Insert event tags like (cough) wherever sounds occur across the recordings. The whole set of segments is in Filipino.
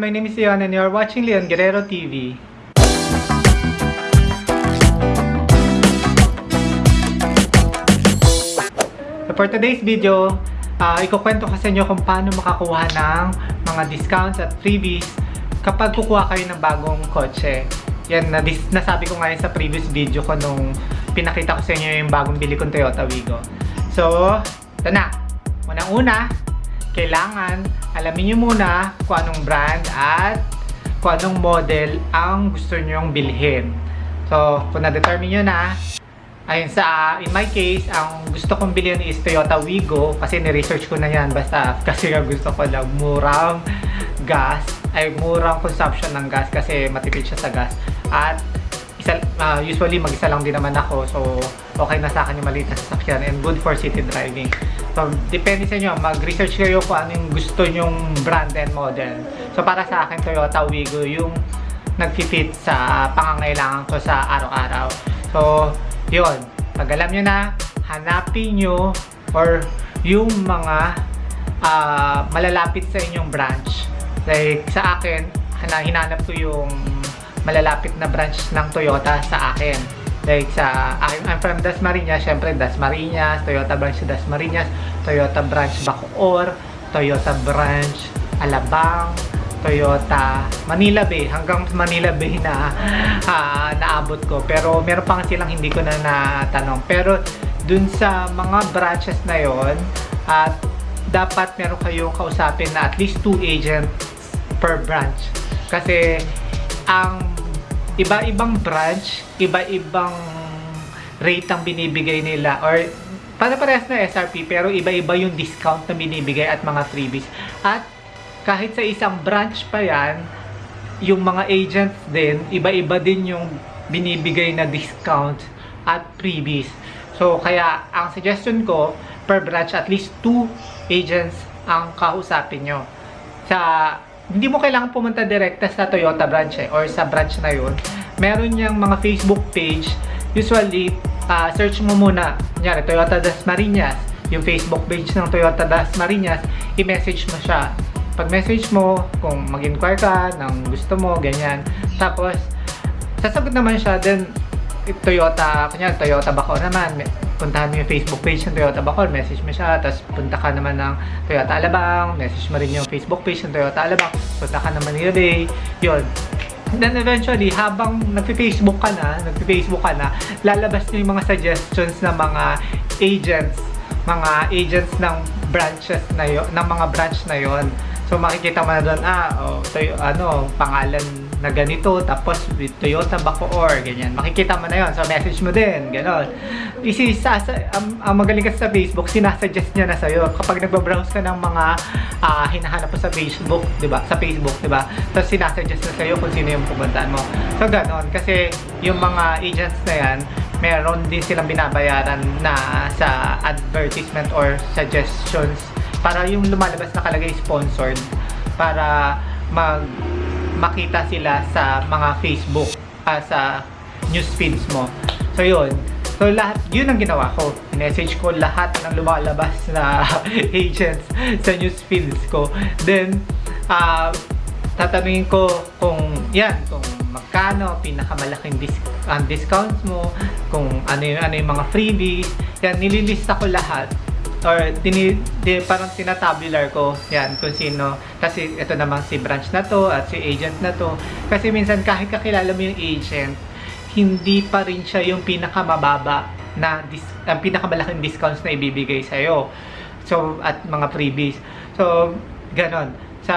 My name is Leon and you're watching Leon Guerrero TV. So for today's video, uh, ikukwento ko sa inyo kung paano makakuha ng mga discounts at freebies kapag kukuha kayo ng bagong kotse. Yan, na nasabi ko nga yun sa previous video ko nung pinakita ko sa inyo yung bagong bili kong Toyota Wigo. So, ito na. Unang-una, kailangan alamin nyo muna kung anong brand at kung anong model ang gusto nyong bilhin. So, kung na-determine nyo na, ayun sa, in my case, ang gusto kong bilhin is Toyota Wigo kasi ni-research ko na yan. Basta kasi nga gusto ko lang murang gas. Ay murang consumption ng gas kasi matipid siya sa gas. At isa, uh, usually mag-isa lang din naman ako so okay na sa akin yung maliit na sasakyan and good for city driving. So depende sa inyo mag-research kayo kung ano yung gusto nyong brand and model. So para sa akin Toyota Wigo yung nag-fit sa pangangailangan ko sa araw-araw. So yun. Pag alam nyo na hanapin nyo or yung mga uh, malalapit sa inyong branch. Like sa akin hinanap ko yung malalapit na branch ng Toyota sa akin. Like sa, I'm, I'm from Dasmariñas, syempre Dasmariñas, Toyota branch sa Dasmariñas, Toyota branch Bacoor, Toyota branch Alabang, Toyota Manila Bay, hanggang Manila Bay na uh, (laughs) naabot ko. Pero meron pa silang hindi ko na natanong. Pero dun sa mga branches na yon at dapat meron kayong kausapin na at least two agents per branch. Kasi ang iba-ibang branch, iba-ibang rate ang binibigay nila or para-parehas na SRP pero iba-iba yung discount na binibigay at mga freebies. At kahit sa isang branch pa yan, yung mga agents din, iba-iba din yung binibigay na discount at freebies. So, kaya ang suggestion ko, per branch, at least two agents ang kausapin nyo. Sa hindi mo kailangan pumunta direkta sa Toyota branch eh, or sa branch na yun. Meron niyang mga Facebook page. Usually, uh, search mo muna, kunyari, Toyota Das Marinas, yung Facebook page ng Toyota Das Marinas, i-message mo siya. Pag message mo, kung mag-inquire ka ng gusto mo, ganyan. Tapos, sasagot naman siya, then Toyota, kunyari, Toyota Baco naman, puntahan mo yung Facebook page ng Toyota Bacol, message mo siya, tapos punta ka naman ng Toyota Alabang, message mo rin yung Facebook page ng Toyota Alabang, punta ka ng Manila Bay, yun. Then eventually, habang nagpi-Facebook ka na, nagpi-Facebook ka na, lalabas nyo yung mga suggestions ng mga agents, mga agents ng branches na yon, ng mga branch na yon. So makikita mo na doon, ah, oh, so, ano, pangalan na ganito, tapos with Toyota Bacoor, ganyan. Makikita mo na yon So, message mo din, gano'n. Isi, sa, ang, ang magaling kasi sa Facebook, sinasuggest niya na sa'yo. Kapag nagbabrowse ka ng mga uh, hinahanap mo sa Facebook, di ba? Sa Facebook, di ba? Tapos sinasuggest na sa'yo kung sino yung pupuntahan mo. So, gano'n. Kasi yung mga agents na yan, meron din silang binabayaran na sa advertisement or suggestions para yung lumalabas na kalagay sponsored para mag makita sila sa mga Facebook, uh, sa news feeds mo. So, yun. So, lahat, yun ang ginawa ko. Message ko lahat ng lumalabas (laughs) na agents sa news feeds ko. Then, uh, tatanungin ko kung, yan, kung magkano, pinakamalaking dis ang discounts mo, kung ano yung, ano yung mga freebies. Yan, nililista ko lahat or dini, di, parang tinatabular ko yan kung sino. Kasi ito naman si branch na to at si agent na to. Kasi minsan kahit kakilala mo yung agent hindi pa rin siya yung pinakamababa na dis, ang pinakamalaking discounts na ibibigay sa iyo so at mga freebies. So ganon. Sa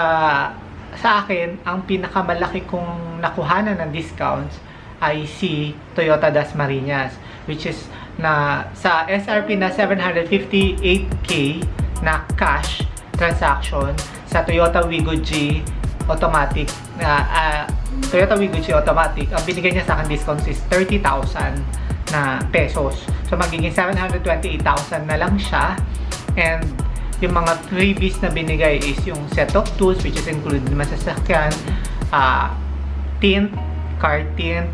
sa akin ang pinakamalaki kong nakuhanan ng discounts ay si Toyota Das Marinas which is na sa SRP na 758k na cash transaction sa Toyota Wigo G automatic na uh, Toyota Wigo G automatic ang binigay niya sa akin discount is 30,000 na pesos. So magiging 728,000 na lang siya. And yung mga freebies na binigay is yung set of tools which is included naman sa sakyan uh, tint, car tint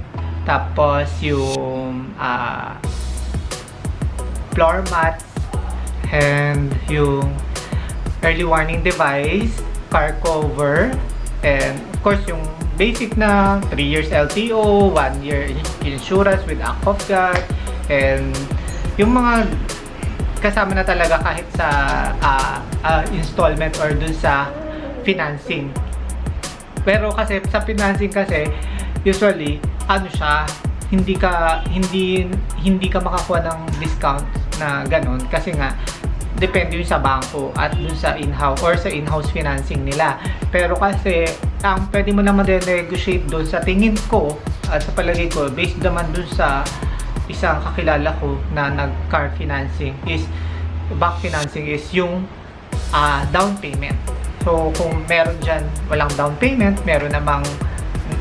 tapos yung uh, floor mats, and yung early warning device, car cover, And of course, yung basic na 3 years LTO, 1 year insurance with Act of God, and yung mga kasama na talaga kahit sa ah, ah, installment or dun sa financing. Pero kasi sa financing kasi usually ano siya hindi ka hindi hindi ka makakuha ng discount na ganun kasi nga depende yun sa bangko at dun sa in-house or sa in-house financing nila. Pero kasi ang pwede mo naman negotiate dun sa tingin ko at sa palagay ko based naman dun sa isang kakilala ko na nag-car financing is bank financing is yung ah, down payment. So, kung meron dyan walang down payment, meron namang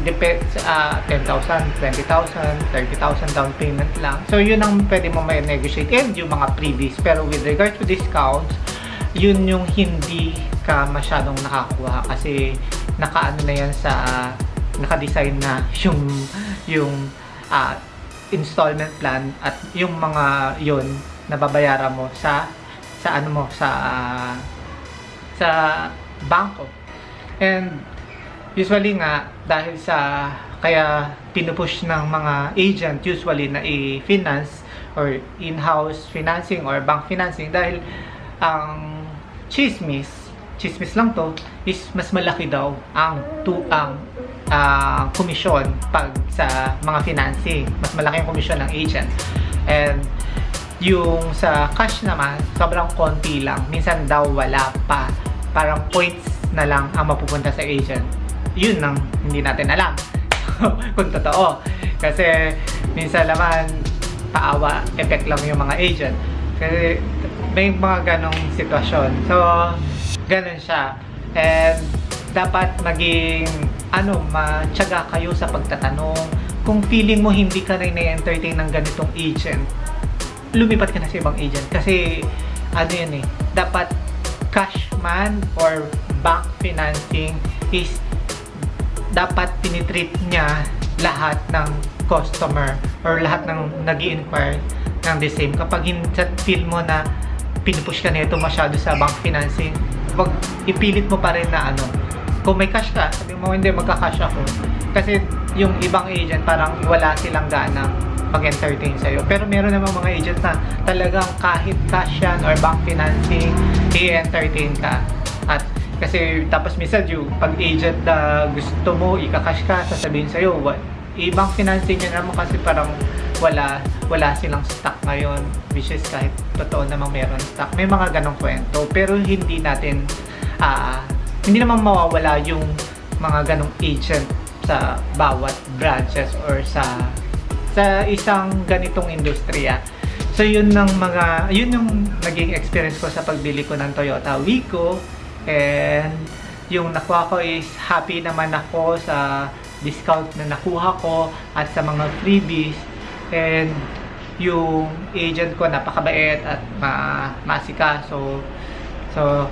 depend sa 10,000, 20,000, 30,000 down payment lang. So, yun ang pwede mo may negotiate and yung mga freebies. Pero with regard to discounts, yun yung hindi ka masyadong nakakuha kasi nakaano na yan sa naka-design na (laughs) yung yung ah, installment plan at yung mga yun nababayaran mo sa sa ano mo sa sa bangko. And usually nga dahil sa kaya pinupush ng mga agent usually na i-finance or in-house financing or bank financing dahil ang chismis chismis lang to is mas malaki daw ang tu ang ah, komisyon pag sa mga financing. Mas malaki ang komisyon ng agent. And yung sa cash naman sobrang konti lang. Minsan daw wala pa. Parang points na lang ang mapupunta sa agent yun ang hindi natin alam. (laughs) Kung totoo. Kasi minsan naman paawa effect lang yung mga agent. Kasi may mga ganong sitwasyon. So ganon siya. And dapat maging ano matyaga kayo sa pagtatanong. Kung feeling mo hindi ka rin na-entertain ng ganitong agent lumipat ka na sa ibang agent. Kasi ano yan eh dapat cash man or bank financing is dapat tinitreat niya lahat ng customer or lahat ng nag inquire ng the same. Kapag feel mo na pinupush ka nito masyado sa bank financing, wag ipilit mo pa rin na ano, kung may cash ka, sabi mo hindi magka-cash ako. Kasi yung ibang agent parang wala silang gana mag-entertain sa'yo. Pero meron namang mga agent na talagang kahit cash yan or bank financing, i-entertain ka. At kasi tapos minsan yung pag agent na gusto mo, ika-cash ka, sasabihin sa'yo, what, ibang financing niya naman kasi parang wala wala silang stock ngayon which is kahit totoo namang meron stock. May mga ganong kwento pero hindi natin ah, hindi naman mawawala yung mga ganong agent sa bawat branches or sa sa isang ganitong industriya. So yun ng mga yun yung naging experience ko sa pagbili ko ng Toyota Wico and yung nakuha ko is happy naman ako sa discount na nakuha ko at sa mga freebies. And yung agent ko napakabait at ma masikaso. So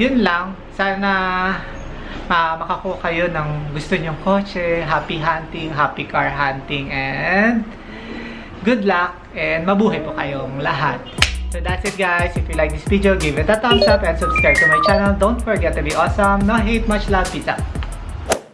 yun lang. Sana ma makakuha kayo ng gusto nyong kotse. Happy hunting happy car hunting and good luck and mabuhay po kayong lahat So that's it guys. If you like this video, give it a thumbs up and subscribe to my channel. Don't forget to be awesome. No hate, much love. Peace out.